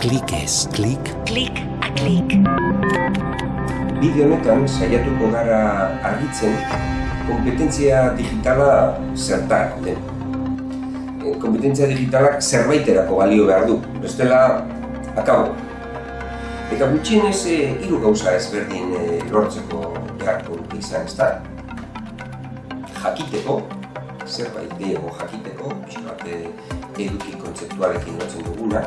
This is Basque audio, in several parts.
Klik ez, klik. Klik a klik. Bideo honetan saiatuko gara argitzen kompetentzia digitala zertarako den. E, Kompetentzia digitalak zerbaiterako balio behar du, bestela akabo. Eta gutxienez e, hiru gauza ezberdin e, lortzeko beharko dute izan, ezta? Jakiteko, zerbait gehiago jakiteko, pixkat e, eduki kontzeptualekin lotzen duguna,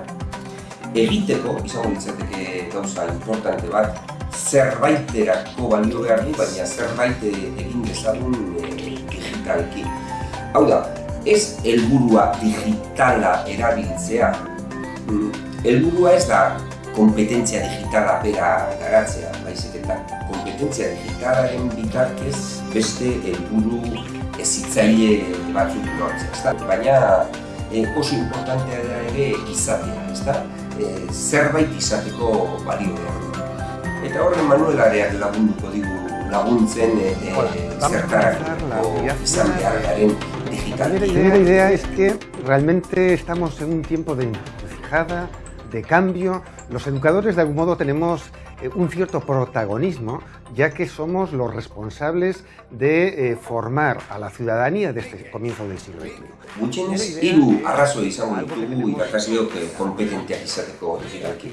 egiteko, izango litzateke gauza importante bat, zerbaiterako balio behar du, baina zerbait egin dezagun e, digitalki. Hau da, ez helburua digitala erabiltzea, mm, helburua ez da kompetentzia digitala bera garatzea, baizik eta kompetentzia digitalaren bitartez beste helburu ezitzaile batzuk lortzea, ezta? Baina e, oso importantea da ere izatea, ezta? E, zerbait izateko balio behar du. Eta horren Manuelareak lagunduko digu laguntzen e, e, zertarako izan behar garen La digital. primera idea es que realmente estamos en un tiempo de encrucijada, de cambio. Los educadores de algún modo tenemos eh, un cierto protagonismo, ya que somos los responsables de eh, formar a la ciudadanía desde el comienzo del siglo XXI. Gutxienez, hiru arrazoi izango ditugu irakasleok eh, kompetenteak izateko digitalki.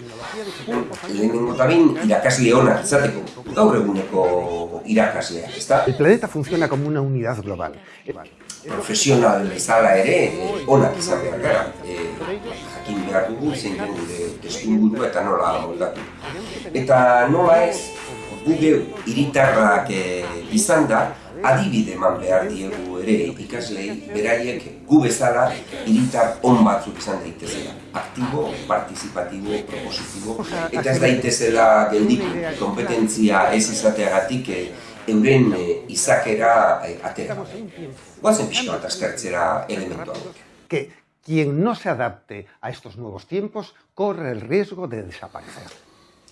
Lehenengo eta behin irakasle onak izateko, gaur eguneko irakasleak, ezta? El planeta funciona como una unidad global. Eh, profesional bezala ere eh, onak izan behar gara. Eh, jakin behar dugu zein den gure testuingurua eta nola moldatu. Eta nola ez, gu geu hiritarrak eh, izan da, adibide eman behar diegu ere ikaslei beraiek gu bezala hiritar on batzuk izan daitezela. Aktibo, partizipatibo, propositibo, eta ez daitezela gelditu kompetentzia ez izateagatik eh, euren eh, izakera eh, atera. Guazen pixka bat aztertzera elementu hauek. Quien no se adapte a estos nuevos tiempos corre el riesgo de desaparecer.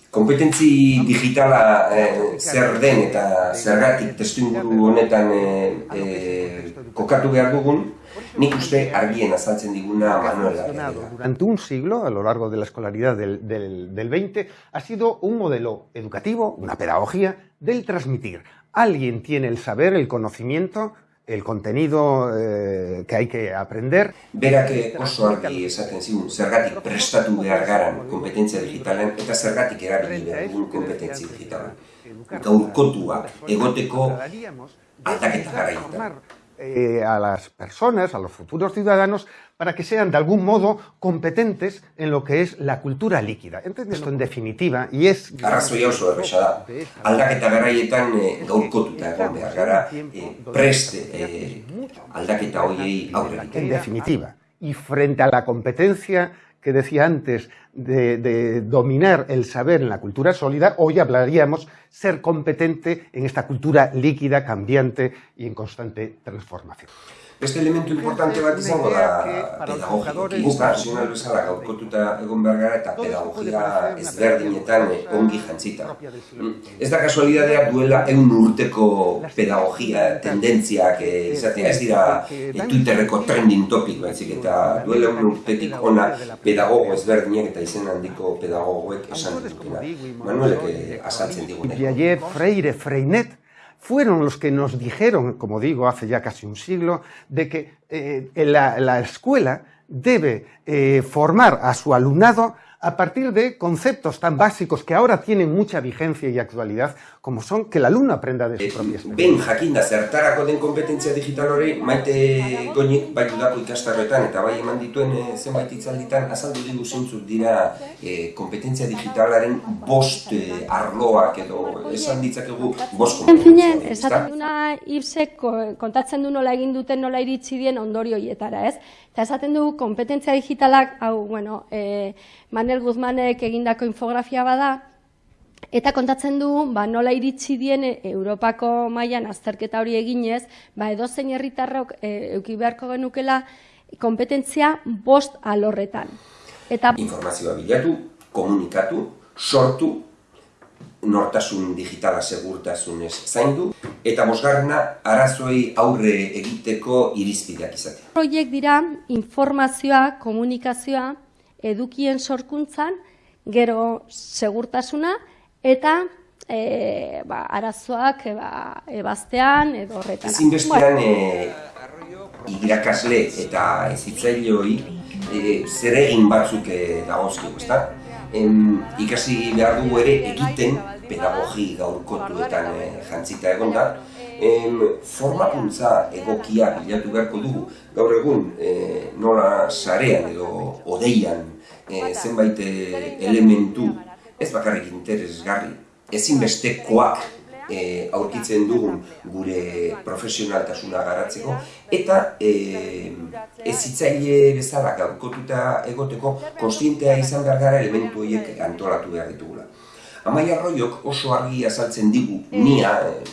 Kompetentzi digitala eh, zer den eta zergatik testuinguru honetan eh, eh, kokatu behar dugun, nik uste argien azaltzen diguna Manuela. Durante un siglo, a lo largo de la escolaridad del, del, del 20, ha sido un modelo educativo, una pedagogía, del transmitir. Alguien tiene el saber, el conocimiento, el contenido eh, que hay que aprender. Berak eh, oso argi esaten zigun, zergatik prestatu behar garan kompetentzia digitalen eta zergatik erabili behar dugun kompetentzia digitalen. Gaurkotua, egoteko aldaketa garaietan. Eh, a las personas, a los futuros ciudadanos, para que sean de algún modo competentes en lo que es la cultura líquida. Entonces, esto en definitiva, y es... Arrazoia oso erresa da. Aldaketa garaietan eh, gaurkotuta egon behar gara, eh, preste eh, aldaketa horiei aurre. En definitiva, y frente a la competencia que decía antes de, dominar el saber en la cultura sólida, hoy hablaríamos ser competente en esta cultura líquida, cambiante y en constante transformación. Beste elementu importante bat izango da pedagogikoki. Guk profesional bezala gaurkotuta egon behar gara eta pedagogia ezberdinetan ongi jantzita. Mm. Ez da kasualidadea duela eun urteko pedagogia tendentziak eh, izatea, ez dira eh, Twitterreko trending topic baizik eta duela eun urtetik ona pedagogo ezberdinek eta izen handiko pedagogoek esan dutena. Manuelek eh, azaltzen digune. Piaget, Freire, Freinet fueron los que nos dijeron, como digo, hace ya casi un siglo, de que eh, la, la escuela debe eh, formar a su alumnado a partir de conceptos tan básicos que ahora tienen mucha vigencia y actualidad, como son que el alumno aprenda de su propia experiencia. Ben jakinda zertarako den kompetentzia digital hori maite goinik bai udako ikastarroetan eta bai eman dituen eh, zenbait hitzalditan azaldu digu zeintzuk dira eh, kompetentzia digitalaren bost eh, arloak edo esan ditzakegu bost kompetentzia. esaten duna Ibsek ko- kontatzen du nola egin duten, nola iritsi dien ondorio hietara, ez? Eta esaten du kompetentzia digitalak, hau, bueno, e, Manel Guzmanek egindako infografia bada, eta kontatzen du, ba, nola iritsi dien e, Europako mailan azterketa hori eginez, ba, edozein herritarrok e, euki beharko genukela kompetentzia bost alorretan. Eta Informazioa bilatu, komunikatu, sortu, nortasun digitala segurtasunez zaindu, eta bosgarrena arazoei aurre egiteko irizpideak izatea. Horiek dira informazioa, komunikazioa, edukien sorkuntzan gero segurtasuna eta e, ba, arazoak e, ba, ebaztean edo horretan. Ezinbestean e, irakasle eta ezitzaileoi e, zer egin batzuk e, dagozkio, ezta? Em, ikasi behar dugu ere egiten pedagogi gaurkotuetan e, jantzita egon da, em, formakuntza egokia bilatu beharko dugu. Gaur egun e, nola sarean edo odeian e, zenbait elementu ez bakarrik interesgarri ezinbestekoak e, aurkitzen dugun gure profesionaltasuna garatzeko eta e, ezitzaile bezala gaurkotuta egoteko konstientea izan behar gara elementu horiek antolatu behar ditugula. Amaia Arroiok oso argi azaltzen digu nia,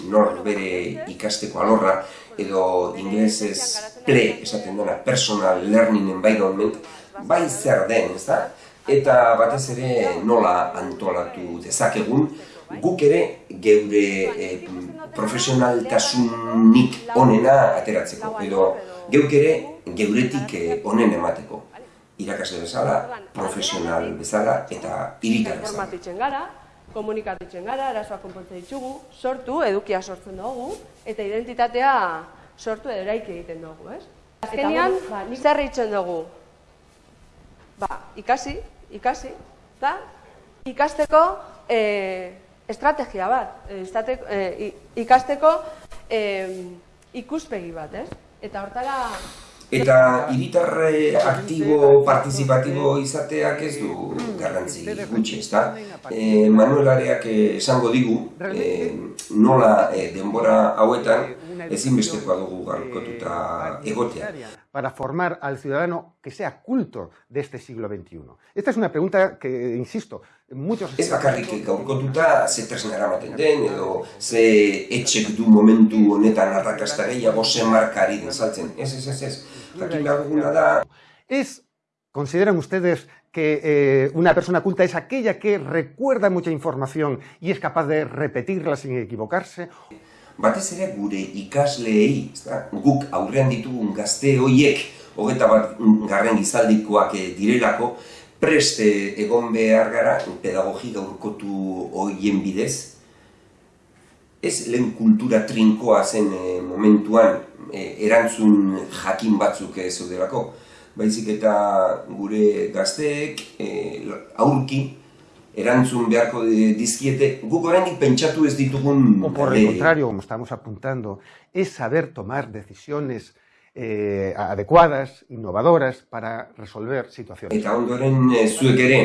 nor bere ikasteko alorra, edo inglesez PLE esaten dena, Personal Learning Environment, bai zer den, ez da? Eta batez ere nola antolatu dezakegun, guk ere geure e, profesionaltasunik onena ateratzeko, edo geuk ere geuretik eh, onen emateko. Irakasle bezala, profesional bezala eta iritar bezala. Informatitzen gara, arazoak konpontzen ditugu, sortu, edukia sortzen dugu, eta identitatea sortu edo eraiki egiten dugu, ez? Azkenean, ba, zer eitzen dugu? Ba, ikasi, ikasi, eta ikasteko e, estrategia bat, estate, e, ikasteko e, ikuspegi bat, ez? Eta hortara... Eta hiritarre aktibo, partizipatibo izateak ez du garrantzi gutxi, ezta? E, Manuel Areak esango digu, e, nola e, denbora hauetan ezinbestekoa dugu garkotuta egotea. Para formar al ciudadano que sea culto de este siglo XXI. Esta es una pregunta que, insisto. Ez bakarrik gaurkotuta ze tresnera maten den, edo ze etxek du momentu honetan arrakasta gehiago ze markari den saltzen. Ez, ez, ez, ez. Jakin duguna da... Es, ¿consideran ustedes que eh, una persona culta es aquella que recuerda mucha información y es capaz de repetirla sin equivocarse? batez ere gure ikasleei, guk aurrean ditugun gazte hoiek, hogeta bat garren gizaldikoak eh, direlako, preste egon behar gara pedagogi gaurkotu hoien bidez. Ez lehen kultura trinkoa zen eh, momentuan e, erantzun jakin batzuk ez delako, baizik eta gure gazteek e, aurki erantzun beharko dizkiete, guk oraindik pentsatu ez ditugun... O por el contrario, como estamos apuntando, es saber tomar decisiones eh, adecuadas, innovadoras, para resolver situaciones. Eta ondoren eh, zuek ere,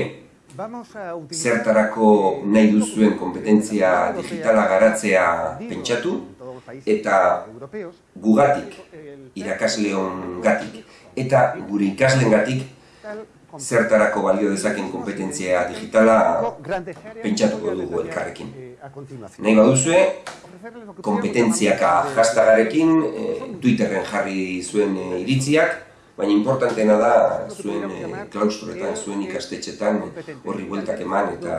zertarako nahi duzuen kompetentzia digitala garatzea pentsatu, eta gugatik, irakasleon gatik, eta gure ikasleen gatik, zertarako balio dezaken kompetentzia digitala pentsatuko dugu elkarrekin. Nahi baduzue, kompetentziaka hastagarekin eh, Twitterren jarri zuen eh, iritziak, baina importantena da zuen eh, klaustroetan, zuen ikastetxetan horri bueltak eman eta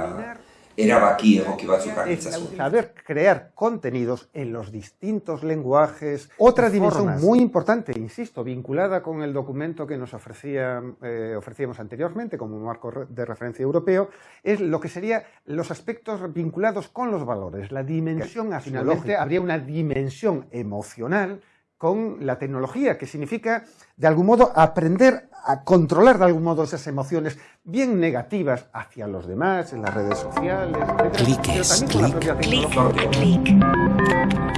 erabaki egoki batzuk Saber crear contenidos en los distintos lenguajes. Otra dimensión muy importante, insisto, vinculada con el documento que nos ofrecía, eh, ofrecíamos anteriormente como marco de referencia europeo, es lo que serían los aspectos vinculados con los valores, la dimensión Finalmente habría una dimensión emocional con la tecnología, que significa, de algún modo, aprender a controlar de algún modo esas emociones bien negativas hacia los demás, en las redes sociales, Cliques, clic, clic, clic.